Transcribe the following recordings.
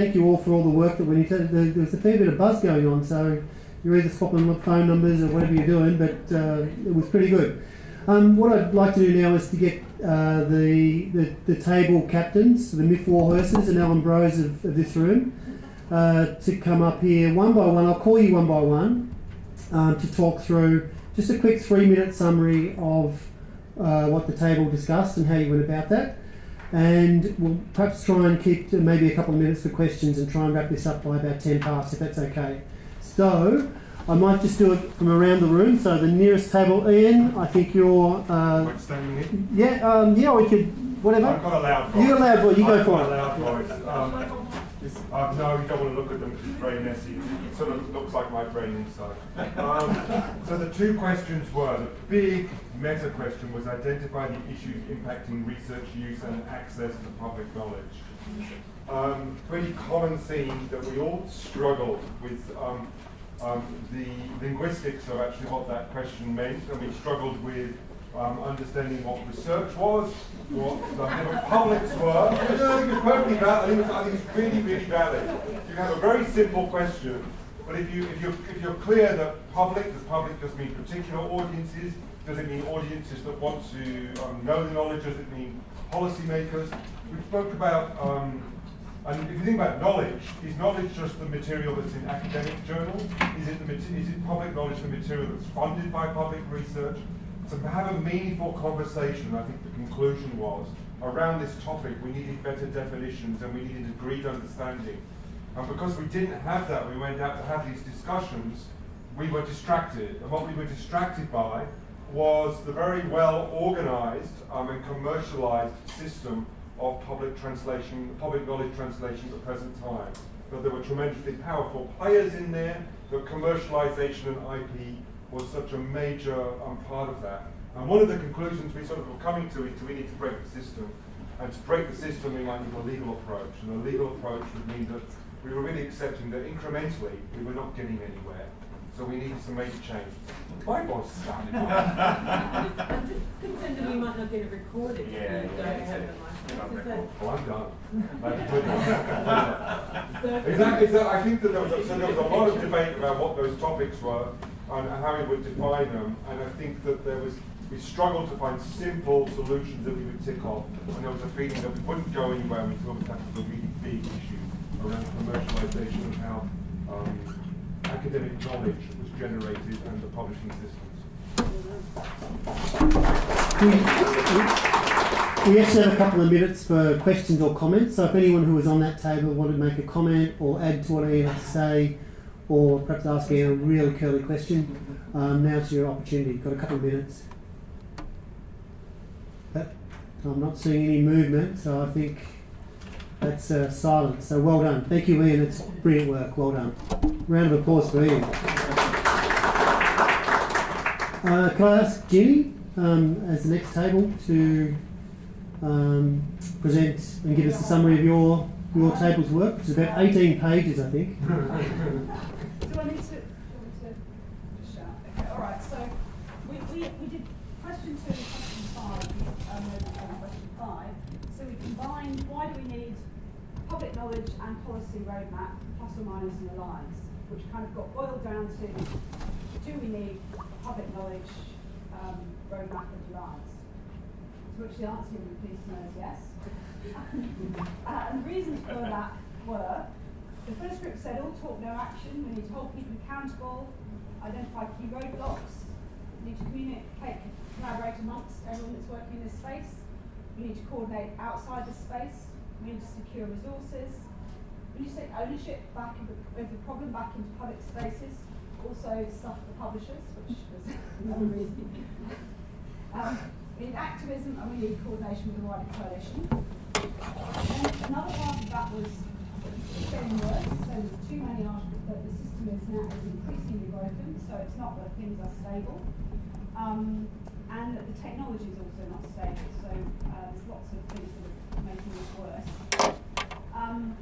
thank you all for all the work that into it. There, was a fair bit of buzz going on, so you're either swapping phone numbers or whatever you're doing, but uh, it was pretty good. Um, what I'd like to do now is to get uh, the, the, the table captains, the Myth Warhorses and Alan Bros of, of this room, uh, to come up here one by one. I'll call you one by one um, to talk through just a quick three minute summary of uh, what the table discussed and how you went about that. And we'll perhaps try and keep maybe a couple of minutes for questions and try and wrap this up by about 10 past if that's okay. So I might just do it from around the room. So the nearest table, Ian, I think you're. Uh? Yeah, um, yeah, we could, whatever. I've got a loud voice. You got a loud voice, you go I've for got it. It's, uh, no, you don't want to look at them because it's very messy. It sort of looks like my brain inside. Um, so the two questions were, the big meta question was identify the issues impacting research use and access to public knowledge. Um, pretty common theme that we all struggled with um, um, the linguistics of actually what that question meant, and we struggled with um, understanding what research was, what the publics were. I think it's perfectly valid. I think it's, I think it's really, really valid. You have a very simple question, but if you if you if you're clear that public, does public just mean particular audiences? Does it mean audiences that want to um, know the knowledge? Does it mean policymakers? We spoke about um, and if you think about knowledge, is knowledge just the material that's in academic journals? Is it, the, is it public knowledge the material that's funded by public research? To have a meaningful conversation, I think the conclusion was, around this topic, we needed better definitions and we needed agreed understanding. And because we didn't have that, we went out to have these discussions, we were distracted. And what we were distracted by was the very well organized um, and commercialized system of public translation, public knowledge translation at the present time. But there were tremendously powerful players in there, but commercialization and IP was such a major um, part of that. And one of the conclusions we sort of were coming to is we need to break the system. And to break the system, we might need a legal approach. And a legal approach would mean that we were really accepting that incrementally we were not getting anywhere. So we needed some major change. My boss is starting. Contending we might not get it recorded. if Yeah, yeah, don't yeah. have the mic. That- Oh, I'm done. exactly. So I think that there was, a, so there was a lot of debate about what those topics were and how we would define them. And I think that there was we struggled to find simple solutions that we would tick off. And there was a feeling that we wouldn't go anywhere until we tackled the really big issue around commercialization and how um, academic knowledge was generated and the publishing systems. We actually have a couple of minutes for questions or comments. So if anyone who was on that table wanted to make a comment or add to what I had to say, or perhaps asking a really curly question, um, now's your opportunity. You've got a couple of minutes. I'm not seeing any movement, so I think that's uh, silence. So well done. Thank you, Ian. It's brilliant work. Well done. Round of applause for Ian. Uh, can I ask Ginny um, as the next table to um, present and give us a summary of your your table's work, is about 18 pages, I think. Do I need to, do I need to just shout? Okay, all right. So we, we, we did question two and question five, um, and question five. So we combined why do we need public knowledge and policy roadmap, plus or minus an alliance, which kind of got boiled down to do we need public knowledge um, roadmap and alliance? To which the answer you would to know is yes. uh, and the reasons for that were the first group said all talk, no action. We need to hold people accountable, identify key roadblocks, we need to communicate, collaborate amongst everyone that's working in this space. We need to coordinate outside the space. We need to secure resources. We need to take ownership back of the, of the problem back into public spaces. Also stuff for publishers, which was another reason. Um, we need activism and we need coordination with the wider coalition. And another part of that was getting worse. So there's too many articles that the system is now is increasingly broken. So it's not that things are stable. Um, and that the technology is also not stable. So uh, there's lots of things that are making this worse. Um,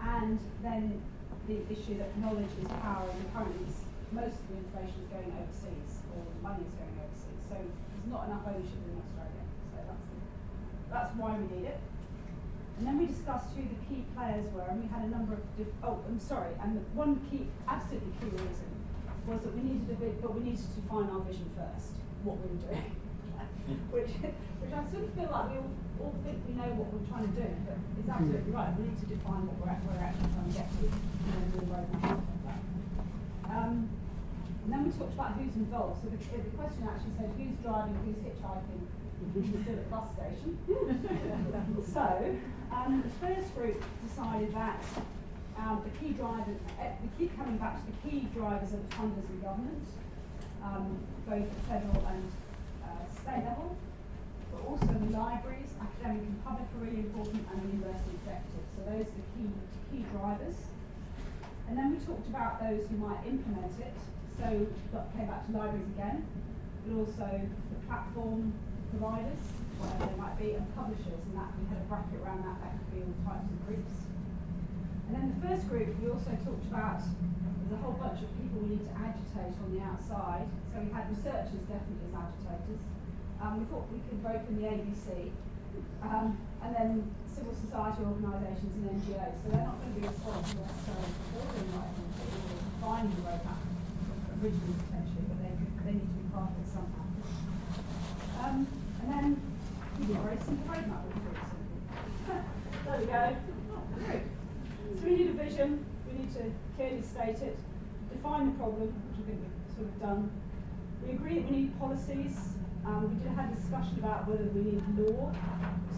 and then the issue that knowledge is power, and currently most of the information is going overseas, or the money is going overseas. So there's not enough ownership in Australia. So that's the, that's why we need it. And then we discussed who the key players were, and we had a number of. Oh, I'm sorry. And the one key, absolutely key reason was that we needed a bit, but we needed to define our vision first, what we were doing. which, which I sort of feel like we all, all think we know what we're trying to do, but it's absolutely right. We need to define what we're, we're actually trying to get to, and. Um, and then we talked about who's involved. So the, the question actually said who's driving, who's hitchhiking, who's at the bus station. so um, the first group decided that um, the key drivers, uh, we keep coming back to the key drivers are the funders and government, um, both at federal and uh, state level, also the libraries, academic and public are really important, and the university executive. So those are the key key drivers. And then we talked about those who might implement it. So got, came back to libraries again, but also the platform providers, whatever they might be, and publishers, and that we had a bracket around that. That could be all types of groups. And then the first group, we also talked about there's a whole bunch of people we need to agitate on the outside. So we had researchers definitely as agitators. Um, we thought we could vote in the ABC, um, and then civil society organisations and NGOs. So they're not going to be responsible necessarily for building right or defining the roadmap originally potentially, but they, they need to be part of it somehow. Um, and then we a very simple roadmap, there we go. So we need a vision, we need to clearly state it, define the problem, which I think we've sort of done. We agree that we need policies. Um, we did have a discussion about whether we need law,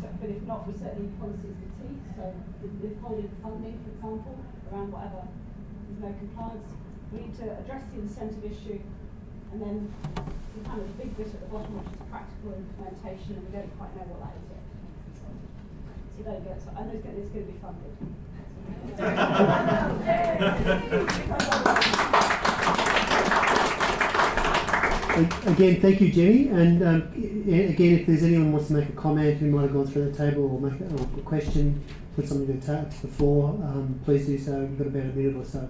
so, but if not, we certainly need policies with teeth. So withholding funding, for example, around whatever there's no compliance. We need to address the incentive issue, and then the kind of big bit at the bottom, which is practical implementation, and we don't quite know what that is yet. So there you go. So I know it's going to be funded. Again, thank you, Jenny. And um, again, if there's anyone who wants to make a comment who might have gone through the table or make a, or a question, put something to, to the floor, um, please do so. We've got about a minute or so.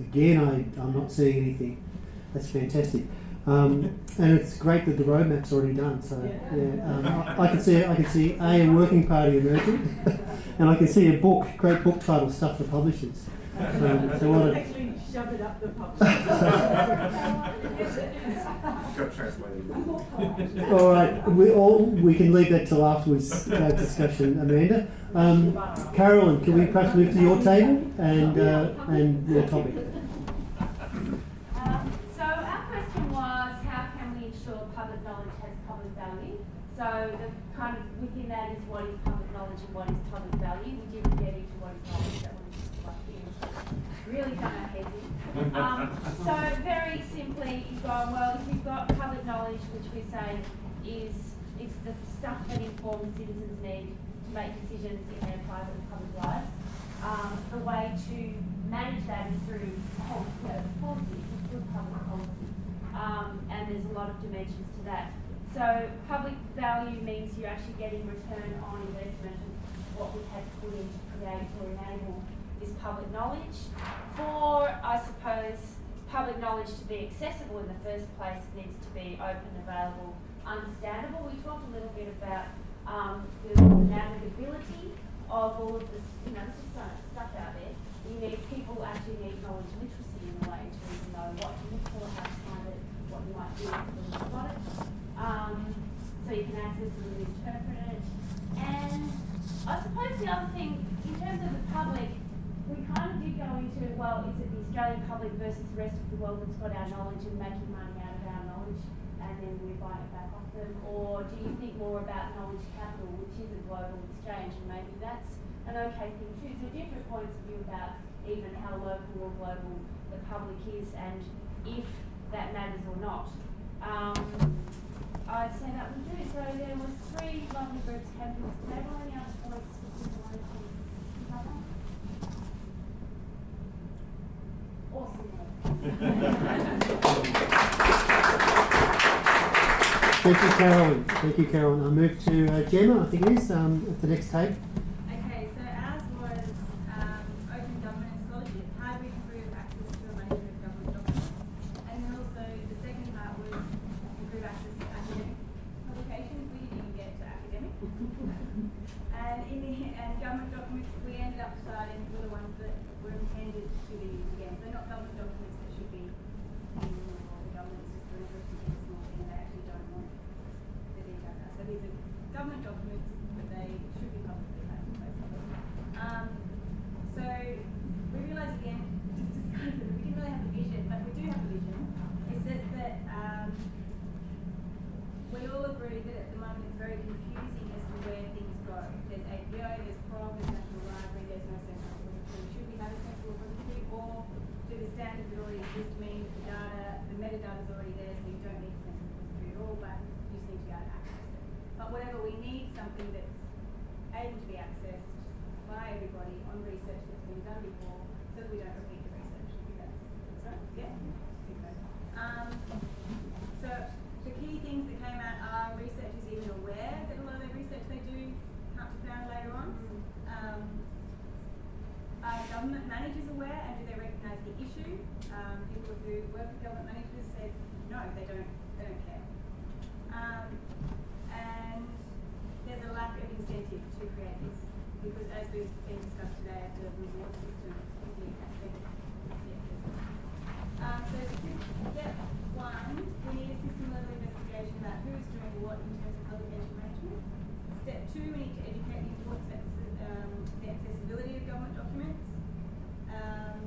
Again, I, I'm not seeing anything. That's fantastic. Um, and it's great that the roadmap's already done. So yeah, um, I, I can see I can see a, a working party emerging, and I can see a book, great book title, stuff for publishers. Um, so what a, Actually, shove it up the pub. All right, we all we can leave that till afterwards that discussion, Amanda. Um, Carolyn, can we perhaps move to your table and uh, and your topic? Um, so our question was, how can we ensure public knowledge has public value? So the kind of within that is what is public knowledge and what is public value. We didn't get into what is knowledge. That was just like you really done our heads in. Um, so very simply, you've gone well. If you've got public knowledge, which we say is it's the stuff that informs citizens need to make decisions in their private and public lives. Um, the way to manage that is through policy, good public policy. Um, and there's a lot of dimensions to that. So public value means you're actually getting return on investment of what we have put in to create or enable this public knowledge. For, I suppose, public knowledge to be accessible in the first place, it needs to be open, available, understandable. We talked a little bit about um, the navigability of all of this, you know, so much stuff out there. You need, people actually need knowledge literacy in a way to even know what to look for, how to find it, what you might do if you've got it. Um, so you can access it and interpret it. And I suppose the other thing, in terms of the public, we kind of did go into, well, is it the Australian public versus the rest of the world that's got our knowledge and making money out of our knowledge and then we're buying it back off them? Or do you think more about knowledge capital, which is a global exchange, and maybe that's an okay thing too? So different points of view about even how local or global the public is and if that matters or not. Um, I'd say that would do. So there was three lovely groups having table. Any other points that you wanted to cover? Awesome. Thank you, Carolyn. Thank you, Carolyn. I move to uh, Gemma. I think it is um, at the next tape. Okay, so ours was um, open government and scholarship. How do we improve access to a range of government documents? And then also the second part was improve access to academic publications. We didn't even get to academic. were the ones that were intended to be used again. So not government documents that should be in or the government's just doing a really small thing they actually don't want the details. So these are government documents, but they should be publicly available, basically. Um, so we realise again, just to kind of, we didn't really have a vision, but we do have a vision. It says that um, that at the moment it's very confusing as to where things go. There's APO, there's PROV, there's National Library, there's no central repository. Should we have a central repository or do the standards that already exist mean the data, the metadata is already there so you don't need a central repository at all, but you just need to be able to access it. But whatever, we need something that's able to be accessed by everybody on research that's been done before so that we don't repeat the research. That's, that's right? Yeah? Um, so the key things that came out are researchers even aware that a lot of their research they do can't be found later on. Um, are government managers aware and do they recognise the issue? Um, people who work with government managers said no, they don't. They don't care. Um, and there's a lack of incentive to create this because as we've been discussed today, the reward system is the um, so step one, we need a system level investigation about who's doing what in terms of publication management. Step two, we need to educate the importance of um, the accessibility of government documents. Um,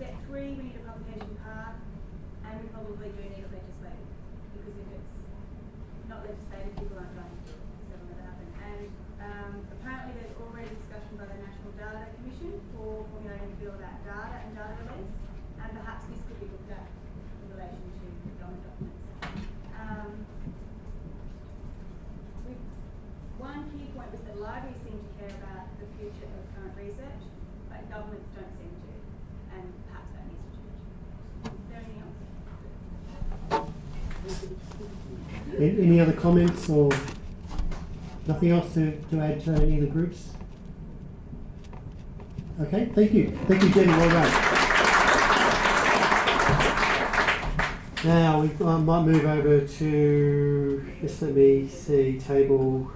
step three, we need a publication path, and we probably do need it legislated because if it's people going to happen. And um, apparently, there's already discussion by the National Data Commission for formulating a bill about data and data release, and perhaps this could be looked at in relation to government documents. Um, one key point was that libraries seem to care about the future of current research, but governments don't seem to, and perhaps that needs to change. Is there anything else? A- Any other comments or nothing else to, to add to any of the groups? Okay, thank you. Thank you, Jenny. Well done. Now we I might move over to just let me see table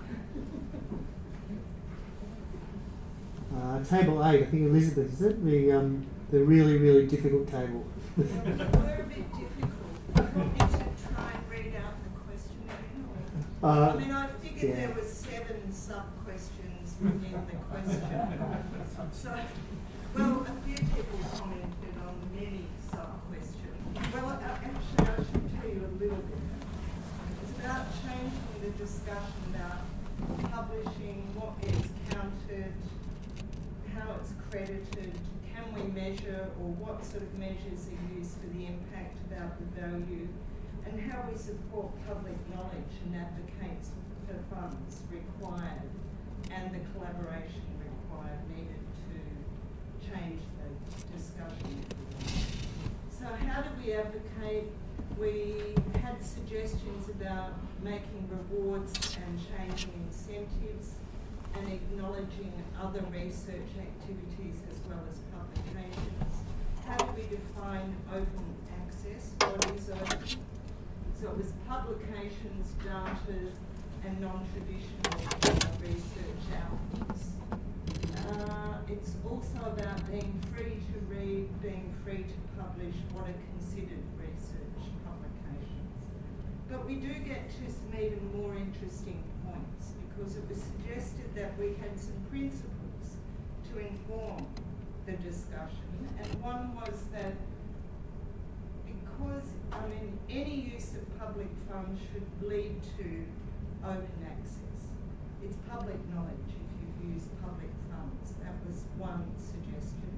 uh, table eight. I think Elizabeth is it the um, the really really difficult table. We're a bit difficult. Do you want me to try and read out the question again? or- Uh, I mean, I figured yeah. there were seven sub-questions within the question. So, well, a few people commented on many sub-questions. Well, uh, actually, I should tell you a little bit. It's about changing the discussion about publishing, what is counted, how it's credited, can we measure or what sort of measures are used for the impact about the value, and how we support public knowledge and advocates for funds required and the collaboration required needed to change the discussion. So how do we advocate? We had suggestions about making rewards and changing incentives and acknowledging other research activities as well as publications. How do we define open access? What is open? So it was publications, data, and non-traditional research outputs. Uh, it's also about being free to read, being free to publish what are considered research publications. But we do get to some even more interesting points because it was suggested that we had some principles to inform the discussion. And one was that because, I mean, any use of public funds should lead to open access. It's public knowledge if you've used public funds. That was one suggestion.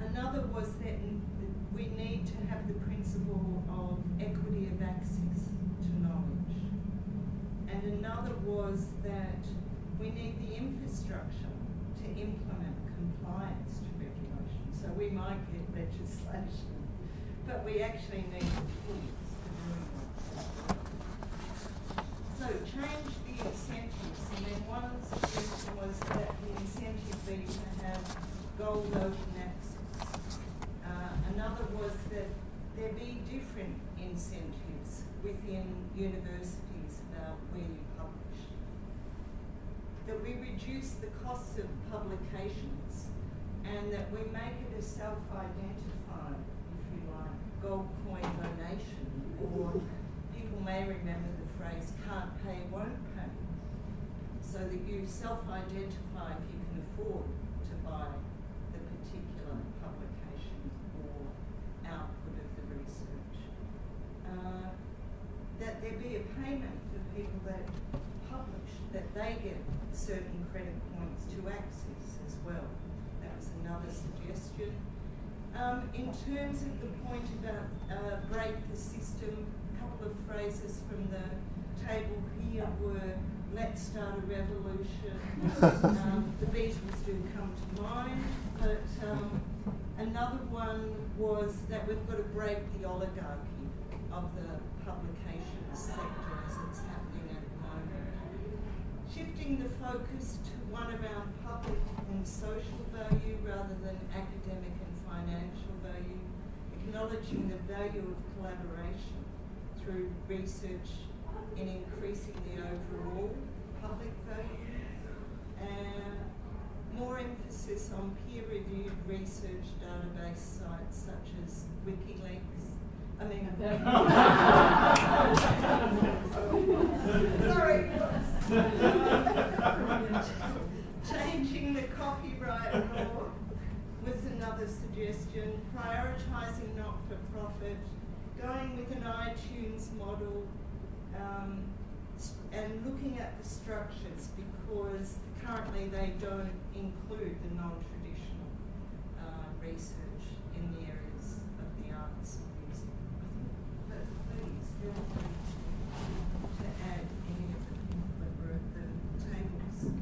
Another was that we need to have the principle of equity of access to knowledge. And another was that we need the infrastructure to implement compliance to regulation. So we might get legislation, but we actually need tools. So change the incentives, and then one suggestion was that the incentive be to have gold open access. Uh, another was that there be different incentives within universities about where you publish. that we reduce the costs of publications and that we make it a self-identified, you like, gold coin donation, or people may remember the phrase can't pay, won't pay. So that you self-identify if you can afford to buy the particular publication or output of the research. Uh, that there be a payment for people that publish, that they get certain credit points to access as well. That was another suggestion. Um, in terms of the point about uh, break the system, a couple of phrases from the table here were let's start a revolution. um, the Beatles do come to mind, but um, another one was that we've got to break the oligarchy of the publication sector as it's happening at the moment. Shifting the focus to one around public and social value rather than academic and financial value, acknowledging the value of collaboration through research in increasing the overall public value, and more emphasis on peer-reviewed research database sites such as WikiLeaks. I mean, sorry. Changing the copyright law was suggestion. Prioritising not-for-profit, going with an iTunes model, um, and looking at the structures because currently they don't include the non-traditional uh, research in the areas of the arts and music. But please feel free to add any of the people that were at the tables.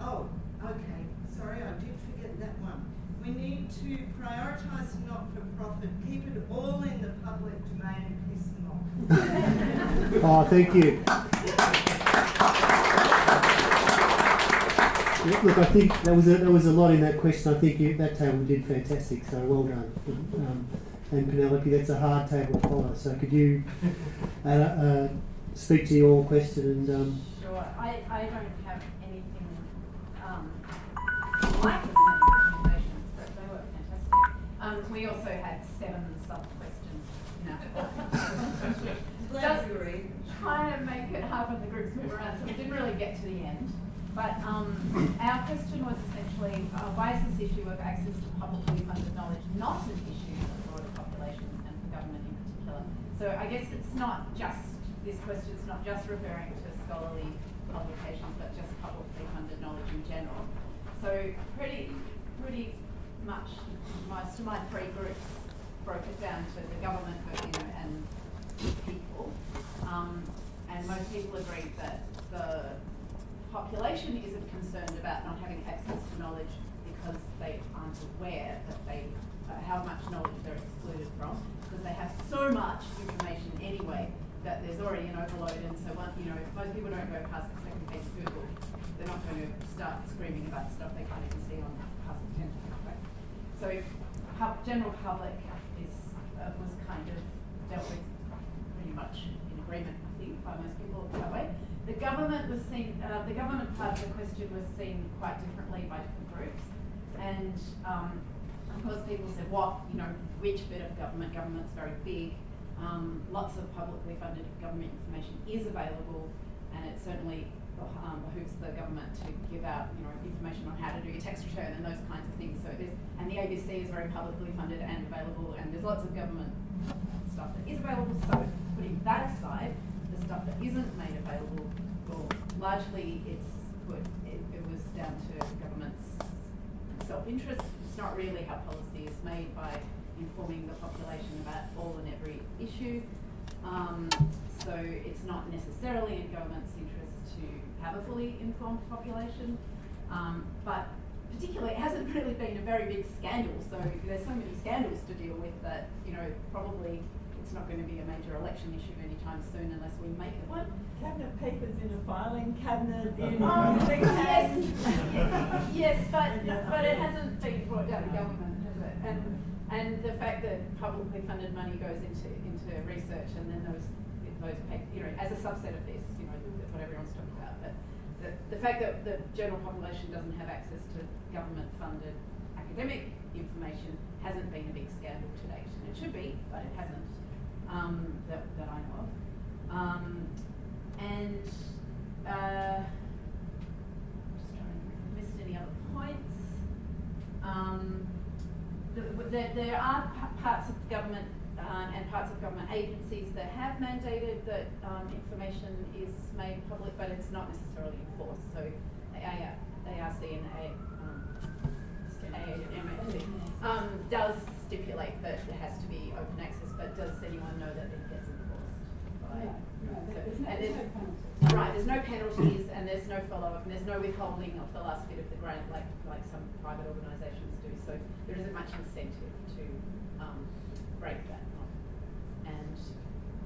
Oh, okay, sorry, I did forget that one. We need to prioritise not-for-profit, keep it all in the public domain and piss them off. Oh, thank you. Look, Look, I think that was a, there was a lot in that question. I think you, that table did fantastic. So well done. Um, and Penelope, that's a hard table to follow. So could you uh, uh, speak to your question and um, Sure, I, I don't have anything, um, like we also had seven sub-questions in our Glad Just trying to make it half of the groups move around, so we didn't really get to the end. But um, our question was essentially, uh, why is this issue of access to publicly funded knowledge not an issue for the broader population and for government in particular? So I guess it's not just, this question's not just referring to scholarly publications, but just publicly funded knowledge in general. So pretty, of my three groups broke it down to the government, you know, and people. Um, and most people agreed that the population isn't concerned about not having access to knowledge because they aren't aware that they, uh, how much knowledge they're excluded from, because they have so much information anyway that there's already an overload, and so you know, if most people don't go past the second page of Google, they're not going to start screaming about stuff they can't even see on past the tenth page. So, pub, general public is, uh, was kind of dealt with pretty much in agreement, I think, by most people that way. The government was seen, uh, the government part of the question was seen quite differently by different groups. And, um, of course, people said, what, you know, which bit of government, government's very big. Um, lots of publicly funded government information is available, and it certainly um, behooves the government to give out, you know, information on how to do your tax return and those kinds of things. So there's, and the ABC is very publicly funded and available, and there's lots of government stuff that is available. So putting that aside, the stuff that isn't made available, well, largely it's put, it, it was down to government's self-interest. It's not really how policy is made by informing the population about all and every issue. Um, so it's not necessarily in government's have a fully informed population. Um, but particularly, it hasn't really been a very big scandal. So there's so many scandals to deal with that, you know, probably it's not going to be a major election issue anytime soon unless we make it one. Cabinet papers in a filing cabinet in. Oh, yes, hands. yes, but, but it hasn't been brought down to government, has it? And, and the fact that publicly funded money goes into, into research and then those, those, pa- you know, as a subset of this, you know, that's what everyone's talking the, fact that the general population doesn't have access to government-funded academic information hasn't been a big scandal to date, and it should be, but it hasn't, um, that, that I know of. Um, and, uh, just trying to list any other points. Um, the, the, there are parts of the government uh, and parts of government agencies that have mandated that um, information is made public, but it's not necessarily enforced. So, AR, ARC and A, um, um, does stipulate that it has to be open access, but does anyone know that it gets enforced? by- No, no, there's no- there's there's-. Right, there's no penalties and there's no follow-up and there's no withholding of the last bit of the grant like, like some private organisations do. So there isn't much incentive to um, break that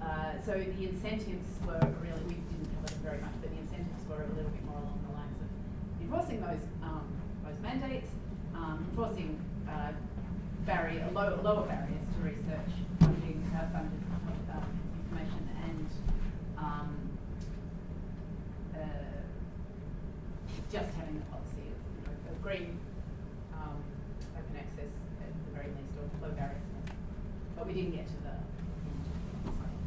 uh, so the incentives were really, we didn't cover them very much, but the incentives were a little bit more along the lines of enforcing those, um, those mandates, um, enforcing uh, barrier, low, lower barriers to research funding, uh, funded um, information and um, uh, just having the policy of, you know, green, um, open access at the very least, or low barriers. But we didn't get to the.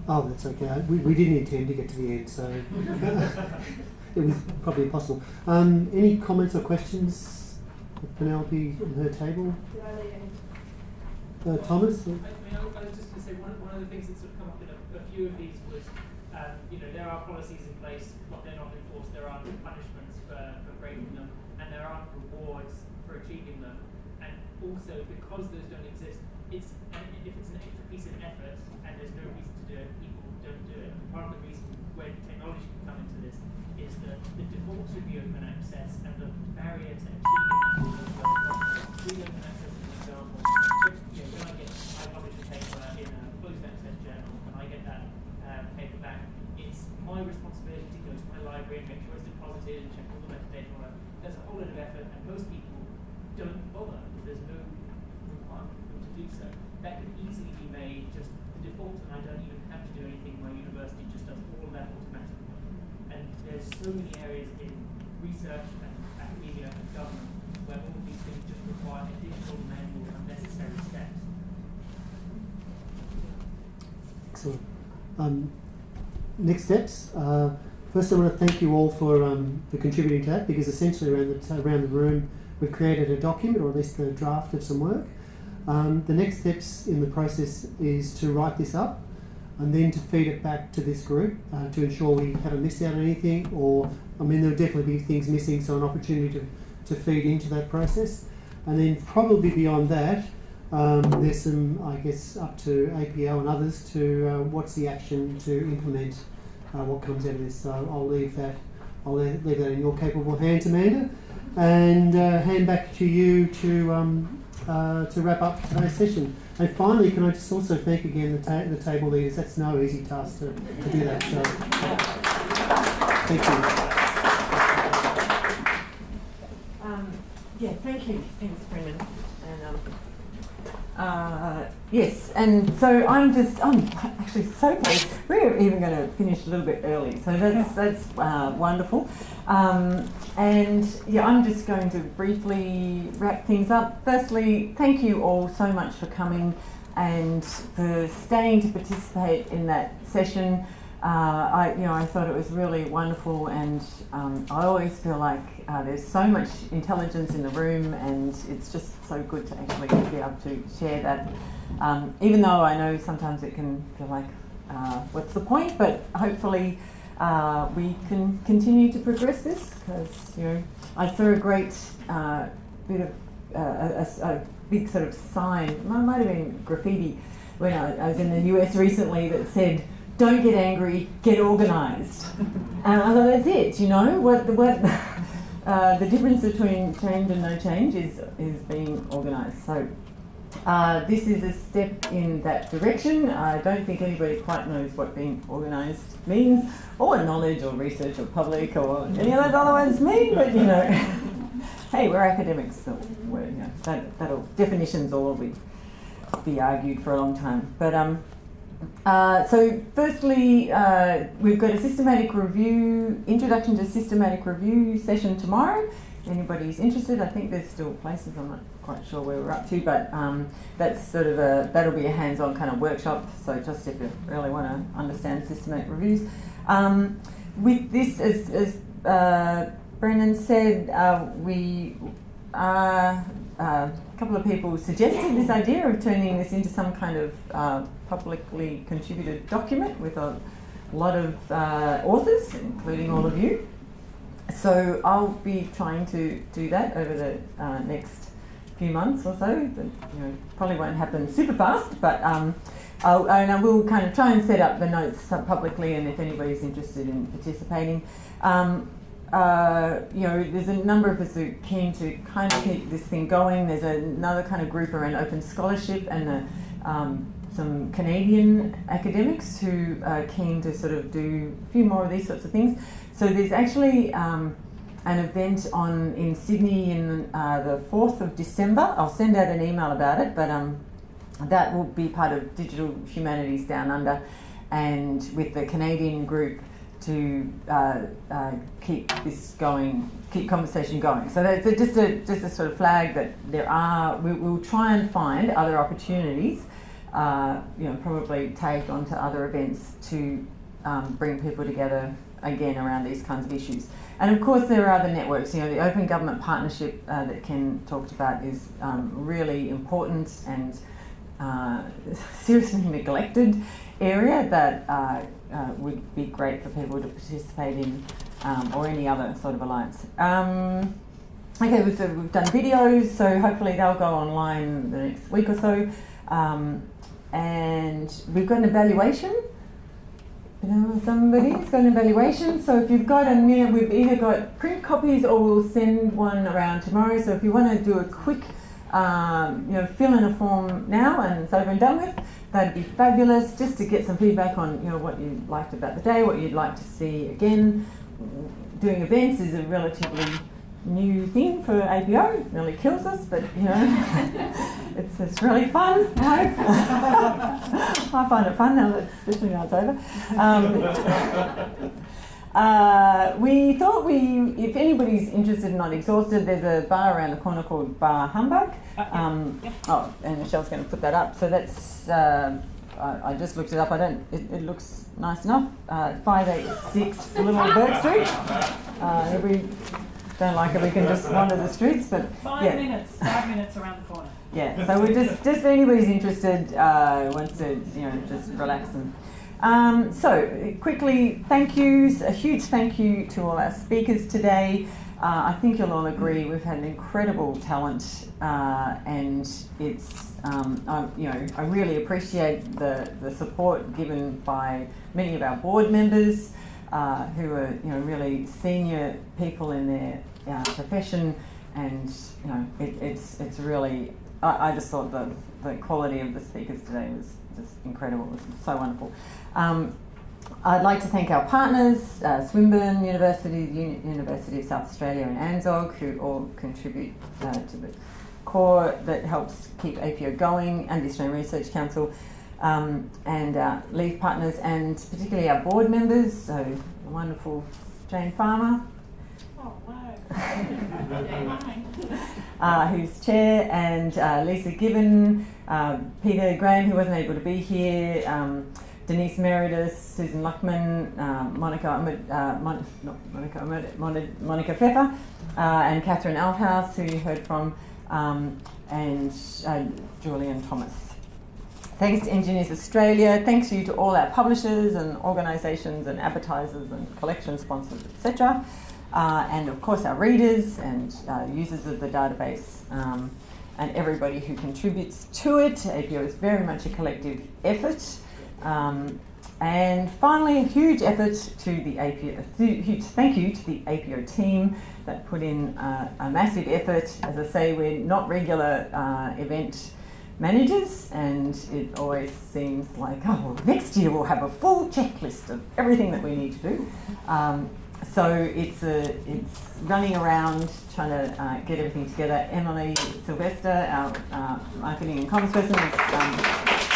Oh, that's okay. We, we didn't intend to get to the end, so it was probably impossible. Um, any comments or questions for Penelope on her table? Uh, Thomas? I mean, I, was just going to say one, of- one of the things that sort of come up in a, a few of these was, um, you know, there are policies in place, but they're not enforced. There are punishments for, for breaking them, and there aren't rewards for achieving them. Also, because those don't exist, it's if it's an extra piece of effort and there's no reason to do it, people don't do it. And part of the reason where technology can come into this is that the default should be open access, and the barrier to achieving free open access is example. If, when I get, I publish a paper in a closed access journal, and I get that um, paper back, it's my responsibility to go to my library and make sure it's deposited and check all the metadata. There's a whole lot of effort, and most people don't bother because there's no requirement for them to do so. That could easily be made just the default, and I don't even have to do anything. My university just does all of that automatically. And there's so many areas in research and academia and government where all of these things just require additional manual unnecessary steps. Excellent. Um, next steps. Uh, first, I want to thank you all for, um, for contributing to that because essentially around the, around the room we've created a document or at least the draft of some work. Um, the next steps in the process is to write this up and then to feed it back to this group uh, to ensure we haven't missed out on anything or, I mean, there'll definitely be things missing, so an opportunity to, to feed into that process. And then probably beyond that, um, there's some, I guess, up to APO and others to uh, what's the action to implement uh, what comes out of this. So I'll leave that, I'll leave that in your capable hands, Amanda, and uh, hand back to you to um, uh, to wrap up today's session. And finally, can I just also thank again the, ta- the table leaders? That's no easy task to, to do that. So thank you. Um, yeah, thank you. Thanks, Brendan. Uh, yes, and so I'm just I'm actually so pleased. We're even going to finish a little bit early, so that's that's uh, wonderful. Um, and yeah, I'm just going to briefly wrap things up. Firstly, thank you all so much for coming and for staying to participate in that session. Uh, I, you know, I thought it was really wonderful, and um, I always feel like uh, there's so much intelligence in the room, and it's just so good to actually be able to share that. Um, even though I know sometimes it can feel like, uh, what's the point? But hopefully, uh, we can continue to progress this because you know I saw a great uh, bit of uh, a, a- big sort of sign. It might have been graffiti when I, I was in the US recently that said don't get angry, get organised. and I thought that's it. You know what? What uh, the difference between change and no change is is being organised. So. Uh, this is a step in that direction. I don't think anybody quite knows what being organised means, or knowledge, or research, or public, or any of those other ones mean. But you know, hey, we're academics, so we're, you know, that that'll definitions will be argued for a long time. But um, uh, so firstly, uh, we've got a systematic review, introduction to systematic review session tomorrow. If anybody's interested, I think there's still places, I'm not quite sure where we're up to, but um, that's sort of a, that'll be a hands-on kind of workshop, so just if you really want to understand systematic reviews. Um, with this, as, as uh, Brendan said, uh, we are, uh, a couple of people suggested this idea of turning this into some kind of uh, publicly contributed document with a lot of uh, authors, including all of you. So I'll be trying to do that over the uh, next few months or so. You know, probably won't happen super fast, but um, I'll, and I will kind of try and set up the notes publicly, and if anybody's interested in participating. Um, uh, you know, there's a number of us who are keen to kind of keep this thing going. There's another kind of group around open scholarship and the, um, some Canadian academics who are keen to sort of do a few more of these sorts of things. So there's actually um, an event on in Sydney in uh, the 4th of December. I'll send out an email about it, but um, that will be part of Digital Humanities Down Under and with the Canadian group to uh, uh, keep this going, keep conversation going. So that's a, just a just a sort of flag that there are. We, will try and find other opportunities, uh, you know, probably tagged onto other events to um, bring people together again around these kinds of issues. And of course, there are other networks. You know, the Open Government Partnership uh, that Ken talked about is um, really important and uh, seriously neglected area that uh, uh, would be great for people to participate in, um, or any other sort of alliance. Um, okay, we've, we've, done videos, so hopefully they'll go online the next week or so. Um, and we've got an evaluation. You know, somebody's got an evaluation. So if you've got a minute, we've either got print copies or we'll send one around tomorrow. So if you want to do a quick, um, you know, fill in a form now and it's over and done with. That'd be fabulous just to get some feedback on you know what you liked about the day, what you'd like to see again. Doing events is a relatively new thing for APO. It nearly kills us, but you know, it's, it's really fun. I find it fun now, especially now it's over. Um, uh, we thought we, if anybody's interested and not exhausted, there's a bar around the corner called Bar Humbug. Uh, um, oh, and Michelle's going to put that up. So that's, uh, I, I, just looked it up. I don't, it, it looks nice enough. Uh, 586 Little Bourke Street. Uh, we don't like it, we can just wander the streets. But Five yeah. minutes, five minutes around the corner. Yeah, so we're just, just anybody's interested, uh, wants to, you know, just relax and um, so, quickly, thank yous. A huge thank you to all our speakers today. Uh, I think you'll all agree we've had an incredible talent, uh, and it's um, I, you know I really appreciate the the support given by many of our board members uh, who are you know really senior people in their uh, profession, and you know it, it's it's really I, I just thought the the quality of the speakers today was just incredible. It was so wonderful. Um, I'd like to thank our partners, uh, Swinburne University, Uni University of South Australia and ANZSOG, who all contribute uh, to the core that helps keep APO going, and the Australian Research Council, um, and our lead partners, and particularly our board members, so the wonderful Jane Farmer. Oh, wow. uh, who's chair, and uh, Lisa Given, uh, Peter Graham, who wasn't able to be here, um, Denise Meredith, Susan Luckman, um, Monica, uh, Mon not Monica, Mon Monica Pfeffer, uh, and Catherine Althouse, who you heard from, um, and uh, Julian Thomas. Thanks to Engineers Australia. Thanks you to all our publishers and organisations and advertisers and collection sponsors, etc. Uh, and of course our readers and uh, users of the database um, and everybody who contributes to it. APO is very much a collective effort. Um, and finally, a huge effort to the APO, huge thank you to the APO team that put in uh, a massive effort. As I say, we're not regular uh, event managers, and it always seems like, oh, well, next year we'll have a full checklist of everything that we need to do. Um, so it's a, it's running around trying to uh, get everything together. Emily Sylvester, our uh, marketing and comms person, is um,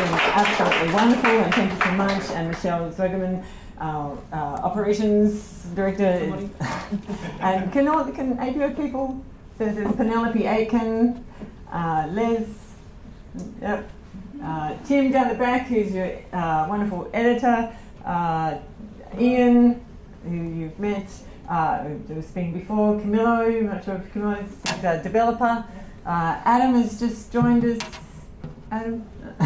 been absolutely wonderful, and thank you so much. And Michelle Zwagerman, our uh, operations director, and can all can APO people? There's Penelope Aiken, uh, Les, yep, uh, Tim down the back, who's your uh, wonderful editor, uh, Ian, who you've met, uh, who was speaking before, Camillo, not sure if a developer. Uh, Adam has just joined us. Adam,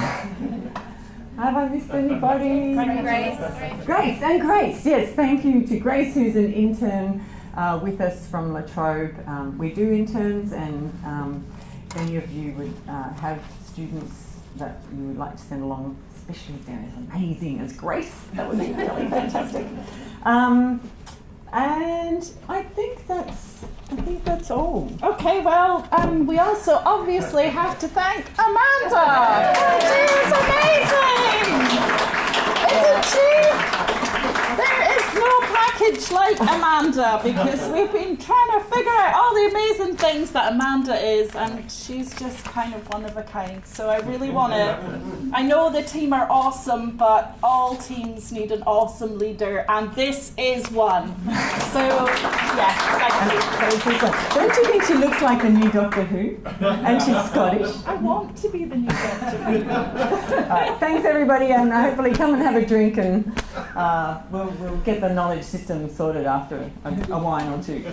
have I missed anybody? Grace. Grace and Grace, yes, thank you to Grace, who's an intern uh, with us from La Trobe. Um, we do interns, and um, any of you would uh, have students that you would like to send along, especially if they're as amazing as Grace, that would be really fantastic. Um, and I think that's, I think that's all. Okay, well, um, we also obviously have to thank Amanda. She is amazing, isn't she? There is no package like Amanda because we've been trying to figure out all the amazing things that Amanda is, and she's just kind of one of a kind. So I really want to. I know the team are awesome, but all teams need an awesome leader, and this is one. So yeah, thank you. That was this one. Don't you think she looks like the new Doctor Who? And she's Scottish. I want to be the new doctor. Right, thanks everybody, and hopefully come and have a drink, and uh, we'll, we'll get the knowledge system sorted after a, a wine or two.